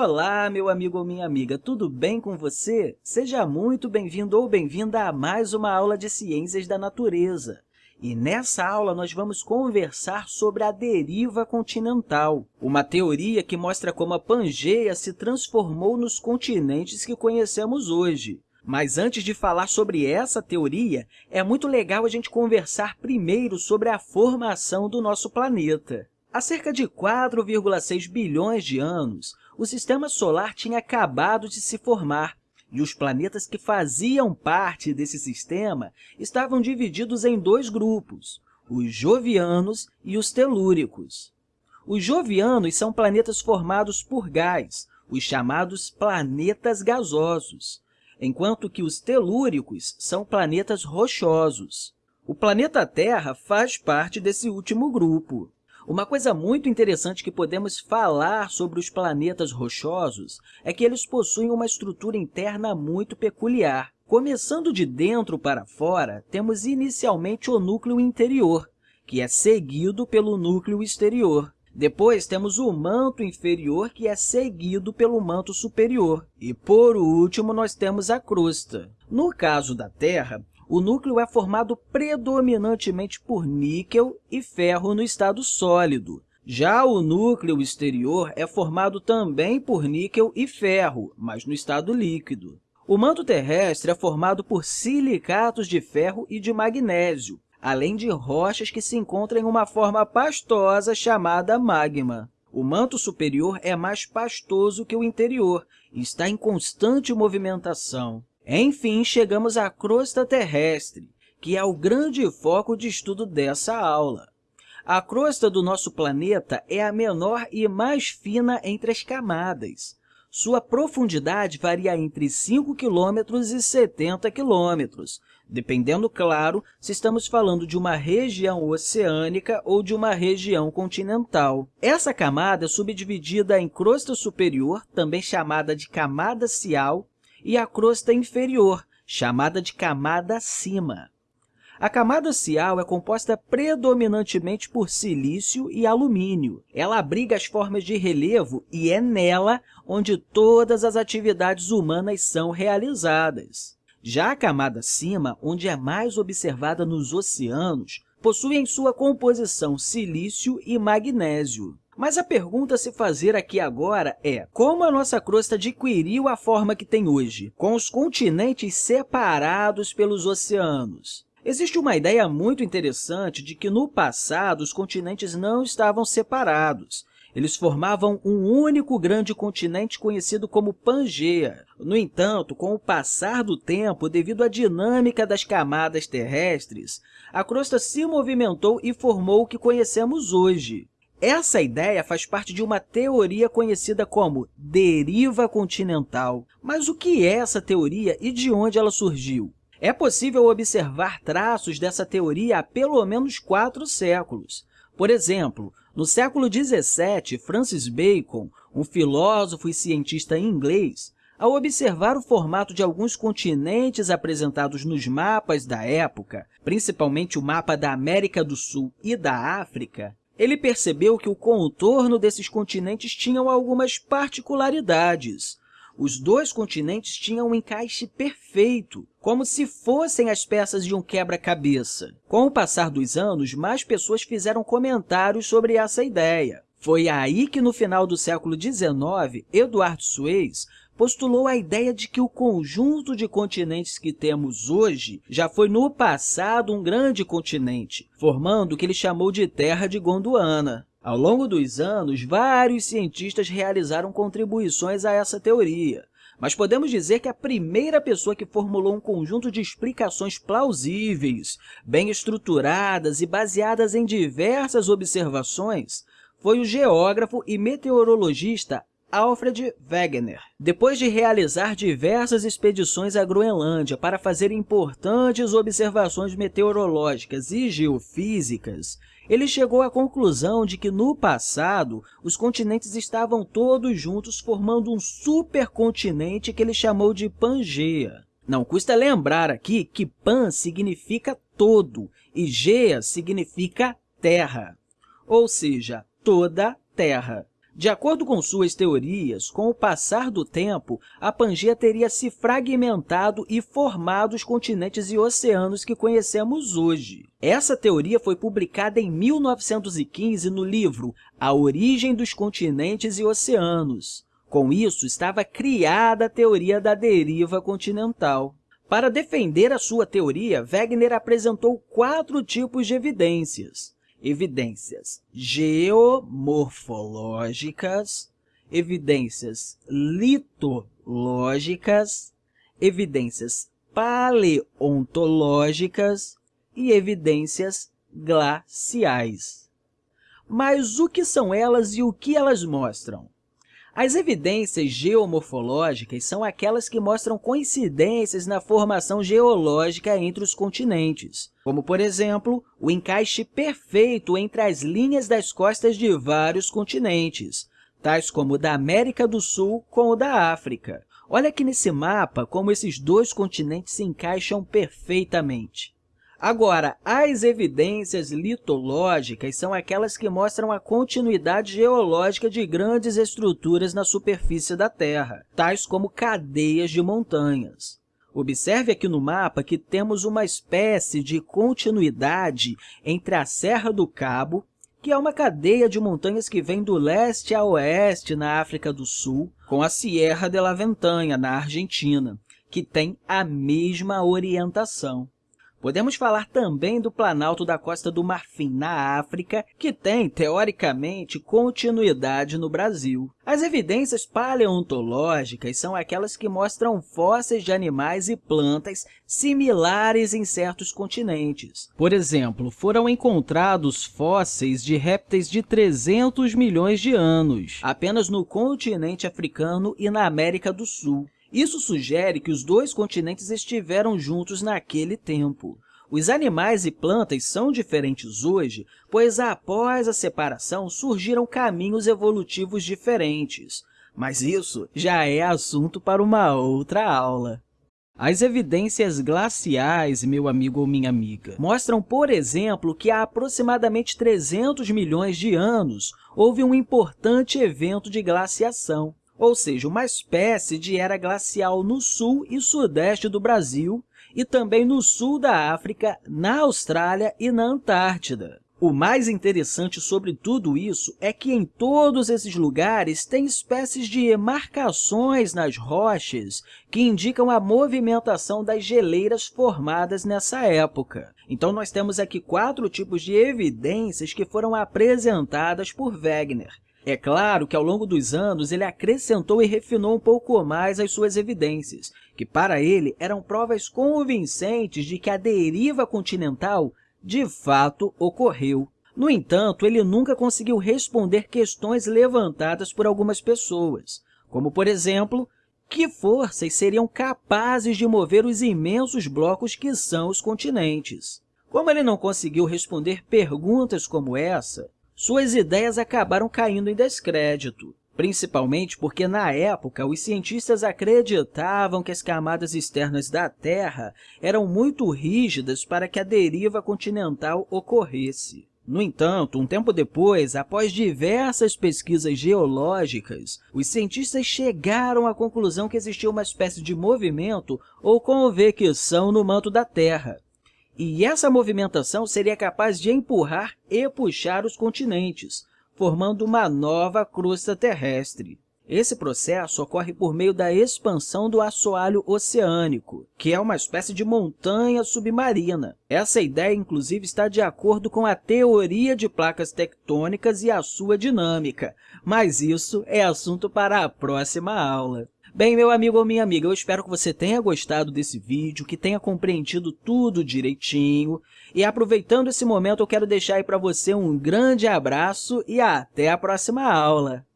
Olá, meu amigo ou minha amiga, tudo bem com você? Seja muito bem-vindo ou bem-vinda a mais uma aula de Ciências da Natureza. E nessa aula, nós vamos conversar sobre a deriva continental, uma teoria que mostra como a Pangeia se transformou nos continentes que conhecemos hoje. Mas antes de falar sobre essa teoria, é muito legal a gente conversar primeiro sobre a formação do nosso planeta. Há cerca de 4,6 bilhões de anos, o Sistema Solar tinha acabado de se formar e os planetas que faziam parte desse sistema estavam divididos em dois grupos, os jovianos e os telúricos. Os jovianos são planetas formados por gás, os chamados planetas gasosos, enquanto que os telúricos são planetas rochosos. O planeta Terra faz parte desse último grupo. Uma coisa muito interessante que podemos falar sobre os planetas rochosos é que eles possuem uma estrutura interna muito peculiar. Começando de dentro para fora, temos inicialmente o núcleo interior, que é seguido pelo núcleo exterior. Depois, temos o manto inferior, que é seguido pelo manto superior. E, por último, nós temos a crosta. No caso da Terra, o núcleo é formado predominantemente por níquel e ferro no estado sólido. Já o núcleo exterior é formado também por níquel e ferro, mas no estado líquido. O manto terrestre é formado por silicatos de ferro e de magnésio, além de rochas que se encontram em uma forma pastosa chamada magma. O manto superior é mais pastoso que o interior e está em constante movimentação. Enfim, chegamos à crosta terrestre, que é o grande foco de estudo dessa aula. A crosta do nosso planeta é a menor e mais fina entre as camadas. Sua profundidade varia entre 5 km e 70 km, dependendo, claro, se estamos falando de uma região oceânica ou de uma região continental. Essa camada é subdividida em crosta superior, também chamada de camada cial, e a crosta inferior, chamada de camada cima. A camada cial é composta predominantemente por silício e alumínio. Ela abriga as formas de relevo e é nela onde todas as atividades humanas são realizadas. Já a camada cima, onde é mais observada nos oceanos, possui em sua composição silício e magnésio. Mas a pergunta a se fazer aqui agora é como a nossa crosta adquiriu a forma que tem hoje, com os continentes separados pelos oceanos? Existe uma ideia muito interessante de que, no passado, os continentes não estavam separados. Eles formavam um único grande continente conhecido como Pangeia. No entanto, com o passar do tempo, devido à dinâmica das camadas terrestres, a crosta se movimentou e formou o que conhecemos hoje. Essa ideia faz parte de uma teoria conhecida como deriva continental. Mas o que é essa teoria e de onde ela surgiu? É possível observar traços dessa teoria há pelo menos quatro séculos. Por exemplo, no século XVII, Francis Bacon, um filósofo e cientista inglês, ao observar o formato de alguns continentes apresentados nos mapas da época, principalmente o mapa da América do Sul e da África, ele percebeu que o contorno desses continentes tinham algumas particularidades. Os dois continentes tinham um encaixe perfeito, como se fossem as peças de um quebra-cabeça. Com o passar dos anos, mais pessoas fizeram comentários sobre essa ideia. Foi aí que, no final do século XIX, Eduardo Suez postulou a ideia de que o conjunto de continentes que temos hoje já foi, no passado, um grande continente, formando o que ele chamou de Terra de Gondwana. Ao longo dos anos, vários cientistas realizaram contribuições a essa teoria, mas podemos dizer que a primeira pessoa que formulou um conjunto de explicações plausíveis, bem estruturadas e baseadas em diversas observações foi o geógrafo e meteorologista Alfred Wegener. Depois de realizar diversas expedições à Groenlândia para fazer importantes observações meteorológicas e geofísicas, ele chegou à conclusão de que, no passado, os continentes estavam todos juntos formando um supercontinente que ele chamou de Pangeia. Não custa lembrar aqui que Pan significa todo e Gea significa terra, ou seja, toda terra. De acordo com suas teorias, com o passar do tempo, a Pangeia teria se fragmentado e formado os continentes e oceanos que conhecemos hoje. Essa teoria foi publicada em 1915 no livro A Origem dos Continentes e Oceanos. Com isso, estava criada a teoria da deriva continental. Para defender a sua teoria, Wegener apresentou quatro tipos de evidências evidências geomorfológicas, evidências litológicas, evidências paleontológicas e evidências glaciais. Mas o que são elas e o que elas mostram? As evidências geomorfológicas são aquelas que mostram coincidências na formação geológica entre os continentes, como, por exemplo, o encaixe perfeito entre as linhas das costas de vários continentes, tais como o da América do Sul com o da África. Olha aqui nesse mapa como esses dois continentes se encaixam perfeitamente. Agora, as evidências litológicas são aquelas que mostram a continuidade geológica de grandes estruturas na superfície da Terra, tais como cadeias de montanhas. Observe aqui no mapa que temos uma espécie de continuidade entre a Serra do Cabo, que é uma cadeia de montanhas que vem do leste a oeste na África do Sul, com a Sierra de la Ventanha, na Argentina, que tem a mesma orientação. Podemos falar também do Planalto da Costa do Marfim, na África, que tem, teoricamente, continuidade no Brasil. As evidências paleontológicas são aquelas que mostram fósseis de animais e plantas similares em certos continentes. Por exemplo, foram encontrados fósseis de répteis de 300 milhões de anos, apenas no continente africano e na América do Sul. Isso sugere que os dois continentes estiveram juntos naquele tempo. Os animais e plantas são diferentes hoje, pois após a separação surgiram caminhos evolutivos diferentes. Mas isso já é assunto para uma outra aula. As evidências glaciais, meu amigo ou minha amiga, mostram, por exemplo, que há aproximadamente 300 milhões de anos houve um importante evento de glaciação ou seja, uma espécie de era glacial no sul e sudeste do Brasil e também no sul da África, na Austrália e na Antártida. O mais interessante sobre tudo isso é que em todos esses lugares tem espécies de marcações nas rochas que indicam a movimentação das geleiras formadas nessa época. Então, nós temos aqui quatro tipos de evidências que foram apresentadas por Wegener. É claro que, ao longo dos anos, ele acrescentou e refinou um pouco mais as suas evidências, que, para ele, eram provas convincentes de que a deriva continental de fato ocorreu. No entanto, ele nunca conseguiu responder questões levantadas por algumas pessoas, como, por exemplo, que forças seriam capazes de mover os imensos blocos que são os continentes? Como ele não conseguiu responder perguntas como essa, suas ideias acabaram caindo em descrédito, principalmente porque, na época, os cientistas acreditavam que as camadas externas da Terra eram muito rígidas para que a deriva continental ocorresse. No entanto, um tempo depois, após diversas pesquisas geológicas, os cientistas chegaram à conclusão que existia uma espécie de movimento ou convecção no manto da Terra, e essa movimentação seria capaz de empurrar e puxar os continentes, formando uma nova crosta terrestre. Esse processo ocorre por meio da expansão do assoalho oceânico, que é uma espécie de montanha submarina. Essa ideia, inclusive, está de acordo com a teoria de placas tectônicas e a sua dinâmica, mas isso é assunto para a próxima aula. Bem, meu amigo ou minha amiga, eu espero que você tenha gostado desse vídeo, que tenha compreendido tudo direitinho. E aproveitando esse momento, eu quero deixar aí para você um grande abraço e até a próxima aula!